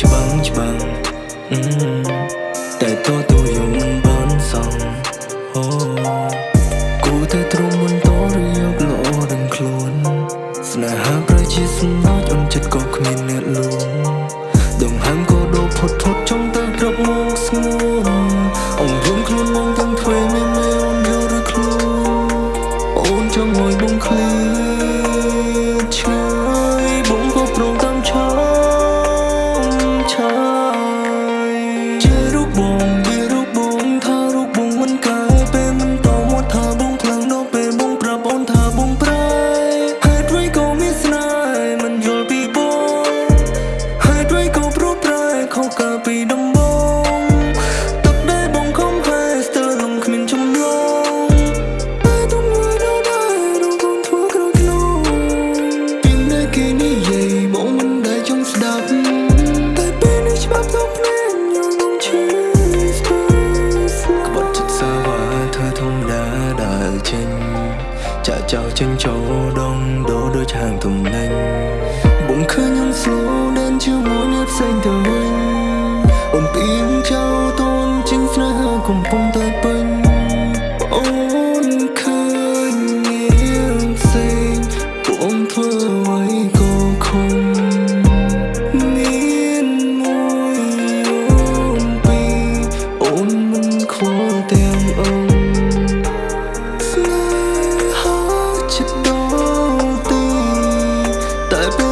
ច្បាំងច្បាំងតែតោទូយំបានសងអូគូតែទ្រមុនតឬយកល្អដឹងខ្លួនស្នេហាប្រជាសំណោចអូនចិត្តក៏គ្មានអ្នកលួងដងហាំក៏ដូរផុតផុតចង់ទៅក្របមកស្ងួនអងរួមខ្លួនមកទាំងធ្វើមានមេអូនយកឬខ្លួនអូនចង់ងុយបងឃ្លៀ ពីដំបូងទឹកដែលបងខំហែស្ទើរលំគ្មានចំណងតែទុំមួយដល់ដែររកូនធ្វើក្រោយខ្លួនពីនៅគេនិយាយបងមិនដែលចង់ស្ដាប់តែពេលនេះច្បាប់ទៅភ្នែកញយងឈឺស្គាល់ស្គាល់ក្បត់ចិត្តសាវ៉ាធ្វើធម្មតាដើរចេញចាក់ចោលចេញចូលដងដោដូចហាងទំនិញបងឃើញខ្ញុំ slow ដើ កំពុងតែពេញអូនឃើញនាងផ្សេងពួកអូនធ្វើអ្វីក៏ខំមានមួយអូនពីរអូនមិនខ្វល់ទាំងអូនស្នេហាចិត្តដល់ទីតែពេល